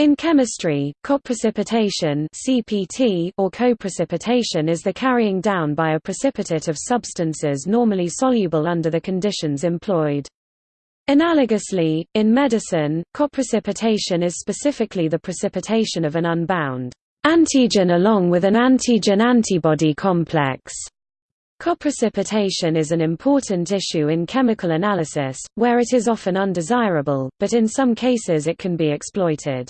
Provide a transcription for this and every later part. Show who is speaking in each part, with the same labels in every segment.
Speaker 1: In chemistry, coprecipitation (CPT) or coprecipitation is the carrying down by a precipitate of substances normally soluble under the conditions employed. Analogously, in medicine, coprecipitation is specifically the precipitation of an unbound antigen along with an antigen-antibody complex. Coprecipitation is an important issue in chemical analysis, where it is often undesirable, but in some cases it can be exploited.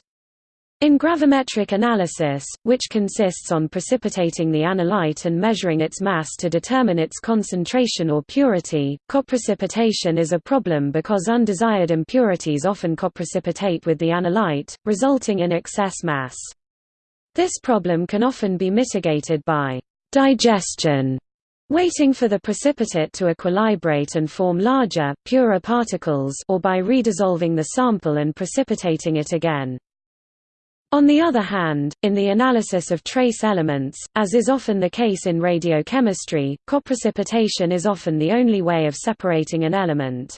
Speaker 1: In gravimetric analysis, which consists on precipitating the analyte and measuring its mass to determine its concentration or purity, coprecipitation is a problem because undesired impurities often coprecipitate with the analyte, resulting in excess mass. This problem can often be mitigated by digestion, waiting for the precipitate to equilibrate and form larger, purer particles or by redissolving the sample and precipitating it again. On the other hand, in the analysis of trace elements, as is often the case in radiochemistry, coprecipitation is often the only way of separating an element.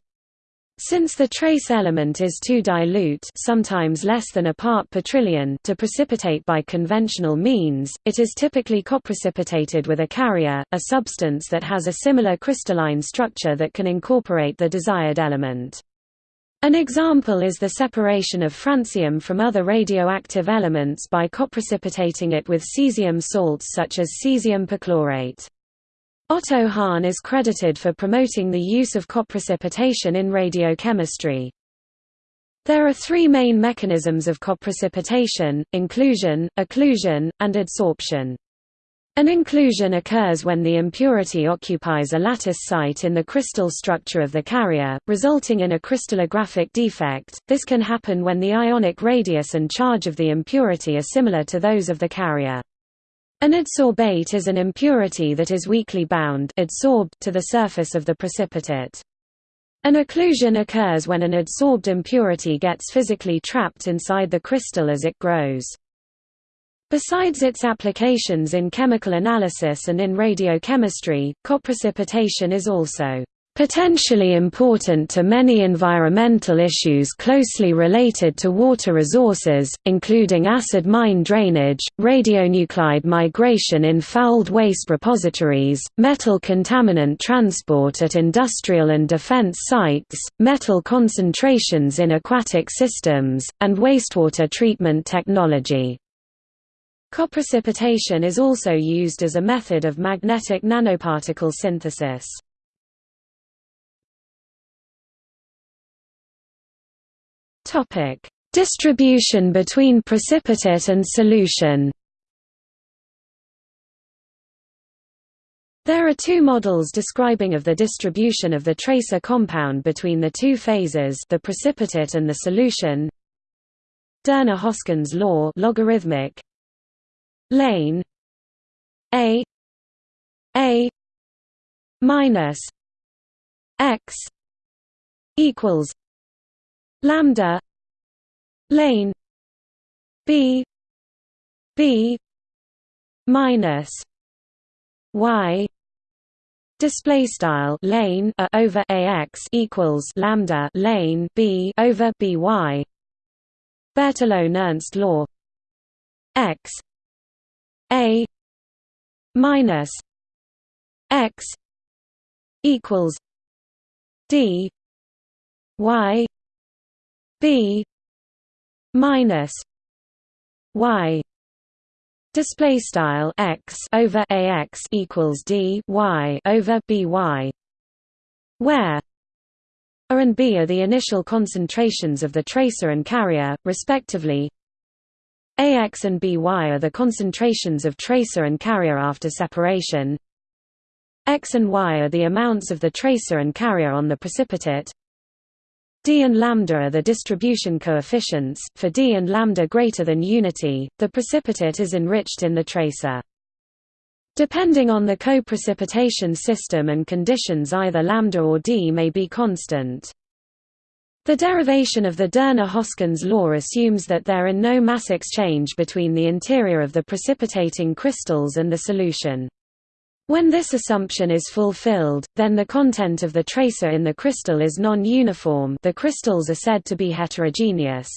Speaker 1: Since the trace element is too dilute sometimes less than a part per trillion to precipitate by conventional means, it is typically coprecipitated with a carrier, a substance that has a similar crystalline structure that can incorporate the desired element. An example is the separation of francium from other radioactive elements by coprecipitating it with cesium salts such as cesium perchlorate. Otto Hahn is credited for promoting the use of coprecipitation in radiochemistry. There are three main mechanisms of coprecipitation, inclusion, occlusion, and adsorption. An inclusion occurs when the impurity occupies a lattice site in the crystal structure of the carrier, resulting in a crystallographic defect. This can happen when the ionic radius and charge of the impurity are similar to those of the carrier. An adsorbate is an impurity that is weakly bound adsorbed to the surface of the precipitate. An occlusion occurs when an adsorbed impurity gets physically trapped inside the crystal as it grows. Besides its applications in chemical analysis and in radiochemistry, coprecipitation is also potentially important to many environmental issues closely related to water resources, including acid mine drainage, radionuclide migration in fouled waste repositories, metal contaminant transport at industrial and defense sites, metal concentrations in aquatic systems, and wastewater treatment technology. Coprecipitation is also used as a method of magnetic nanoparticle synthesis. Topic: Distribution between precipitate and solution. There are two models describing of the distribution of the tracer compound between the two phases the precipitate and the solution. Doerner-Hoskins law logarithmic lane a a minus x equals lambda lane b b minus y display style lane a over ax equals lambda lane b over by. Berthelot Nernst law. X a minus x equals d y b minus y display style x over ax equals d y over by where a and b are the initial concentrations of the tracer and carrier respectively AX and BY are the concentrations of tracer and carrier after separation. X and Y are the amounts of the tracer and carrier on the precipitate. D and lambda are the distribution coefficients. For D and lambda greater than unity, the precipitate is enriched in the tracer. Depending on the co-precipitation system and conditions either lambda or D may be constant. The derivation of the Doerner-Hoskins law assumes that there are no mass exchange between the interior of the precipitating crystals and the solution. When this assumption is fulfilled, then the content of the tracer in the crystal is non-uniform the crystals are said to be heterogeneous.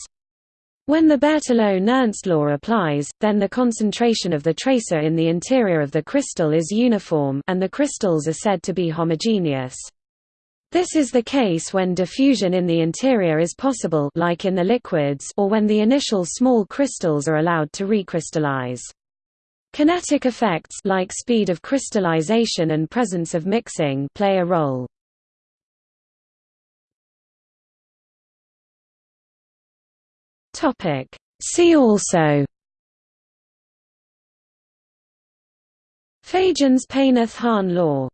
Speaker 1: When the Berthelot-Nernst law applies, then the concentration of the tracer in the interior of the crystal is uniform and the crystals are said to be homogeneous. This is the case when diffusion in the interior is possible like in the liquids or when the initial small crystals are allowed to recrystallize. Kinetic effects like speed of crystallization and presence of mixing play a role. Topic. See also Fajans Paneth-Hahn law